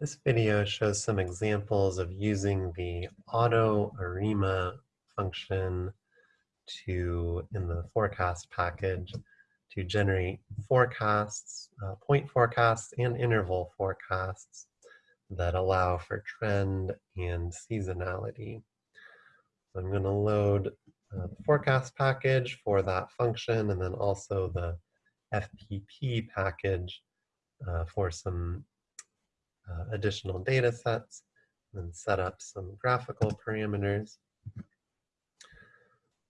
This video shows some examples of using the auto ARIMA function to, in the forecast package, to generate forecasts, uh, point forecasts and interval forecasts that allow for trend and seasonality. So I'm going to load uh, the forecast package for that function and then also the FPP package uh, for some uh, additional data sets and set up some graphical parameters.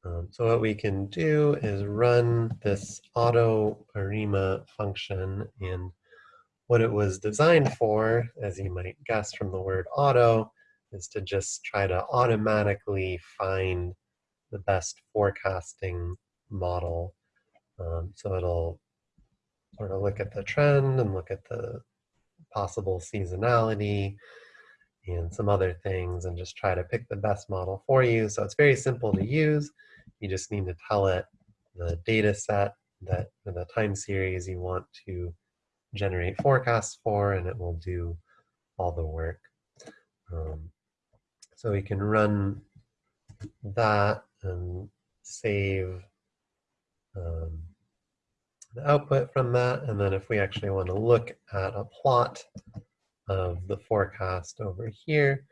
Um, so what we can do is run this auto ARIMA function and what it was designed for, as you might guess from the word auto, is to just try to automatically find the best forecasting model. Um, so it'll sort of look at the trend and look at the possible seasonality and some other things and just try to pick the best model for you. So it's very simple to use. You just need to tell it the data set that the time series you want to generate forecasts for and it will do all the work. Um, so we can run that and save um, the output from that. And then if we actually want to look at a plot of the forecast over here,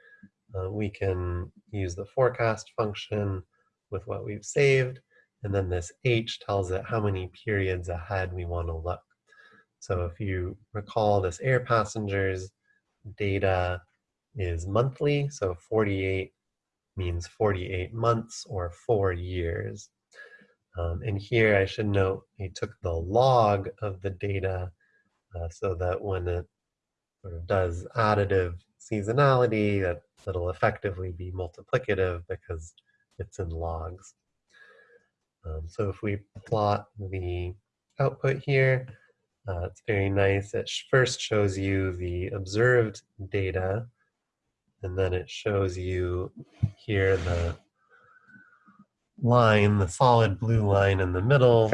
uh, we can use the forecast function with what we've saved. And then this H tells it how many periods ahead we want to look. So if you recall this air passengers data is monthly, so 48 means 48 months or four years. Um, and here I should note he took the log of the data uh, so that when it sort of does additive seasonality, that it'll effectively be multiplicative because it's in logs. Um, so if we plot the output here, uh, it's very nice. It first shows you the observed data, and then it shows you here the line, the solid blue line in the middle,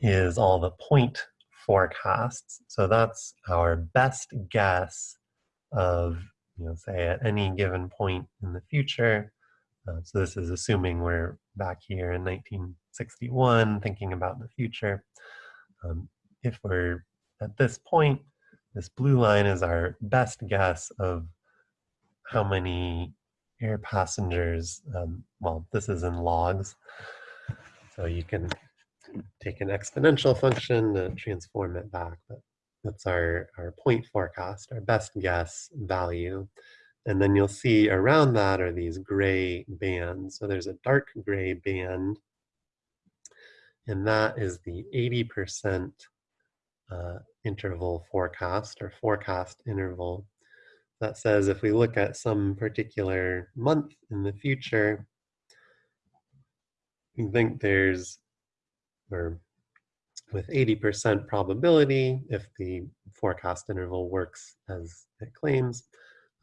is all the point forecasts. So that's our best guess of, you know, say at any given point in the future. Uh, so this is assuming we're back here in 1961 thinking about the future. Um, if we're at this point, this blue line is our best guess of how many air passengers, um, well, this is in logs. So you can take an exponential function to transform it back, but that's our, our point forecast, our best guess value. And then you'll see around that are these gray bands. So there's a dark gray band, and that is the 80% uh, interval forecast or forecast interval that says if we look at some particular month in the future, we think there's, or with 80% probability, if the forecast interval works as it claims,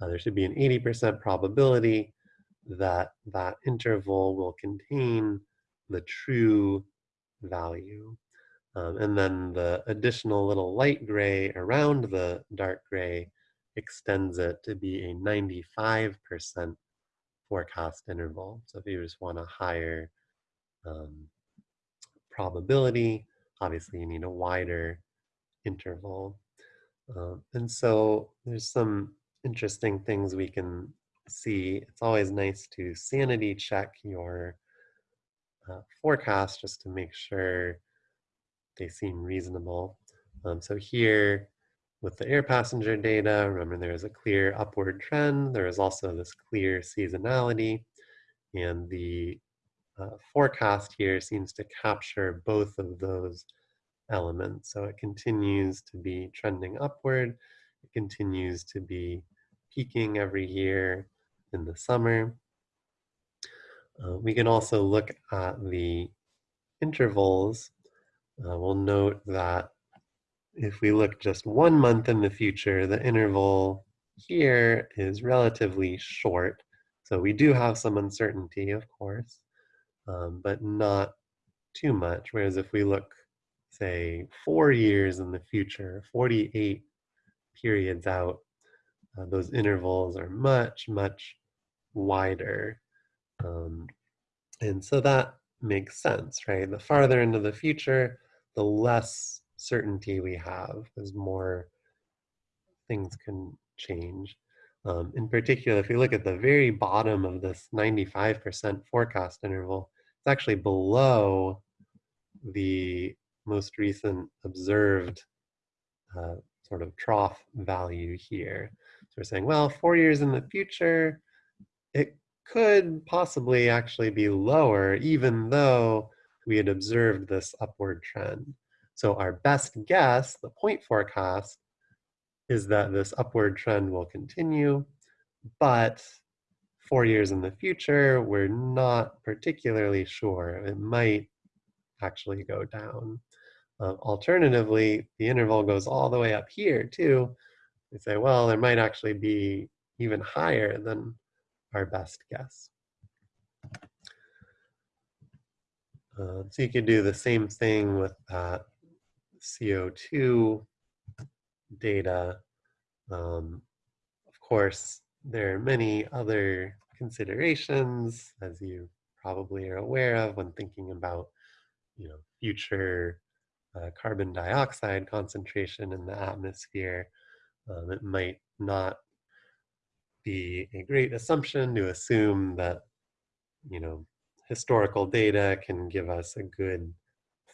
uh, there should be an 80% probability that that interval will contain the true value. Um, and then the additional little light gray around the dark gray extends it to be a 95% forecast interval. So if you just want a higher um, probability, obviously you need a wider interval. Um, and so there's some interesting things we can see. It's always nice to sanity check your uh, forecast just to make sure they seem reasonable. Um, so here, with the air passenger data, remember there is a clear upward trend. There is also this clear seasonality. And the uh, forecast here seems to capture both of those elements. So it continues to be trending upward. It continues to be peaking every year in the summer. Uh, we can also look at the intervals. Uh, we'll note that if we look just one month in the future, the interval here is relatively short. So we do have some uncertainty, of course, um, but not too much. Whereas if we look, say, four years in the future, 48 periods out, uh, those intervals are much, much wider. Um, and so that makes sense, right? The farther into the future, the less certainty we have, as more things can change. Um, in particular, if you look at the very bottom of this 95% forecast interval, it's actually below the most recent observed uh, sort of trough value here. So we're saying, well, four years in the future, it could possibly actually be lower, even though we had observed this upward trend. So our best guess, the point forecast, is that this upward trend will continue, but four years in the future, we're not particularly sure. It might actually go down. Uh, alternatively, the interval goes all the way up here too. We say, well, there might actually be even higher than our best guess. Uh, so you could do the same thing with that CO2 data. Um, of course, there are many other considerations, as you probably are aware of when thinking about you know, future uh, carbon dioxide concentration in the atmosphere. Um, it might not be a great assumption to assume that, you know, historical data can give us a good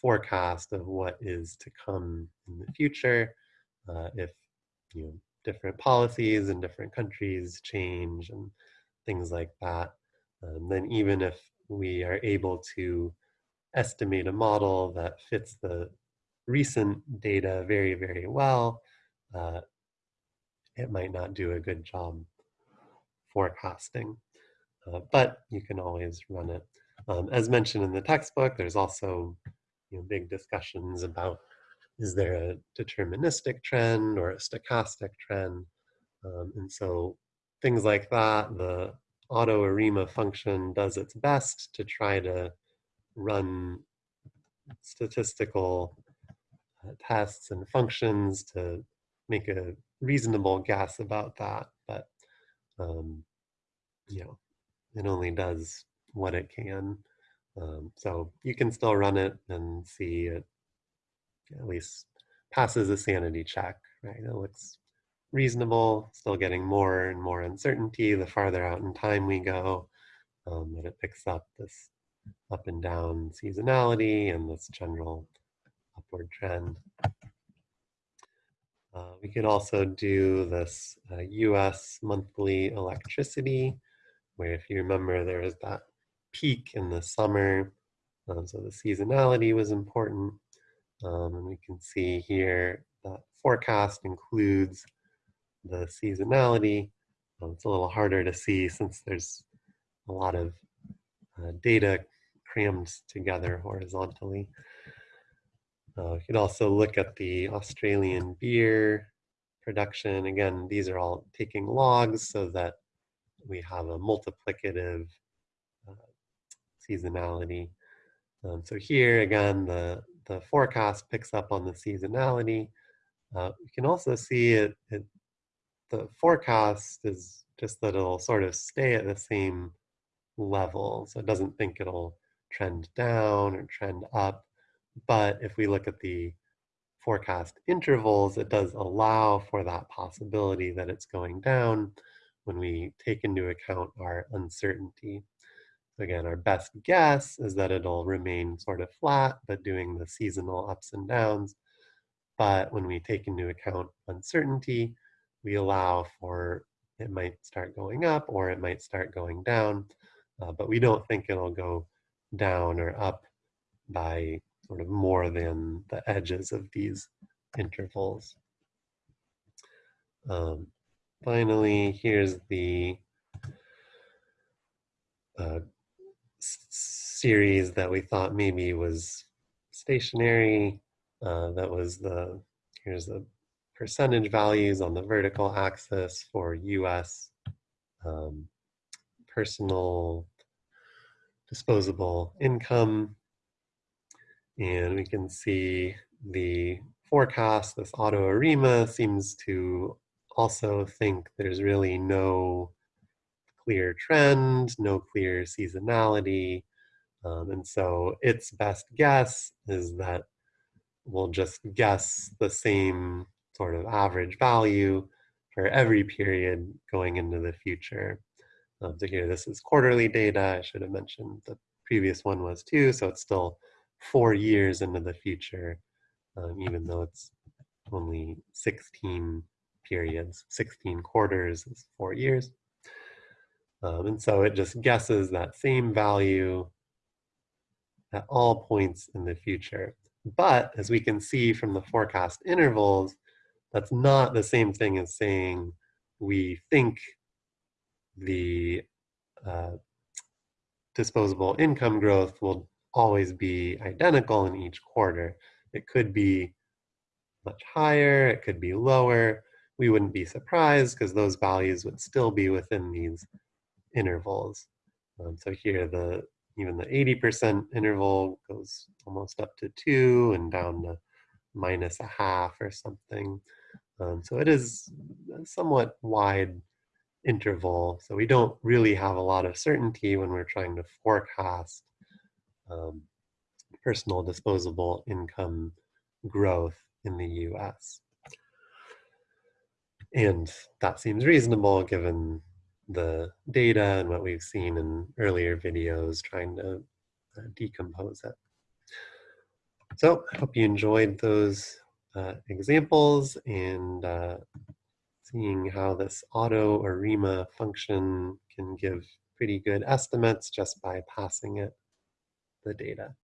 forecast of what is to come in the future uh, if you know different policies in different countries change and things like that. Um, then even if we are able to estimate a model that fits the recent data very, very well, uh, it might not do a good job forecasting. Uh, but you can always run it. Um, as mentioned in the textbook, there's also you know, big discussions about is there a deterministic trend or a stochastic trend? Um, and so things like that, the AutoArima function does its best to try to run statistical uh, tests and functions to make a reasonable guess about that. But, um, you know, it only does what it can. Um, so you can still run it and see it at least passes a sanity check, right? It looks reasonable, still getting more and more uncertainty the farther out in time we go, um, but it picks up this up and down seasonality and this general upward trend. Uh, we could also do this uh, US monthly electricity, where if you remember there was that peak in the summer, um, so the seasonality was important. Um, and we can see here that forecast includes the seasonality. Um, it's a little harder to see since there's a lot of uh, data crammed together horizontally. Uh, you could also look at the Australian beer production. Again, these are all taking logs so that we have a multiplicative seasonality. Um, so here again, the, the forecast picks up on the seasonality. Uh, you can also see it, it, the forecast is just that it'll sort of stay at the same level. So it doesn't think it'll trend down or trend up. But if we look at the forecast intervals, it does allow for that possibility that it's going down when we take into account our uncertainty. Again, our best guess is that it'll remain sort of flat, but doing the seasonal ups and downs. But when we take into account uncertainty, we allow for it might start going up or it might start going down, uh, but we don't think it'll go down or up by sort of more than the edges of these intervals. Um, finally, here's the uh, series that we thought maybe was stationary. Uh, that was the, here's the percentage values on the vertical axis for US um, personal disposable income. And we can see the forecast, this AutoArima seems to also think there's really no clear trend, no clear seasonality. Um, and so its best guess is that we'll just guess the same sort of average value for every period going into the future. Um, so here, this is quarterly data. I should have mentioned the previous one was too, so it's still four years into the future, um, even though it's only 16 periods, 16 quarters is four years. Um, and so it just guesses that same value at all points in the future. But as we can see from the forecast intervals, that's not the same thing as saying we think the uh, disposable income growth will always be identical in each quarter. It could be much higher, it could be lower. We wouldn't be surprised because those values would still be within these intervals. Um, so here the even the 80% interval goes almost up to two and down to minus a half or something. Um, so it is a somewhat wide interval. So we don't really have a lot of certainty when we're trying to forecast um, personal disposable income growth in the US. And that seems reasonable given the data and what we've seen in earlier videos trying to uh, decompose it. So I hope you enjoyed those uh, examples and uh, seeing how this auto ARIMA function can give pretty good estimates just by passing it the data.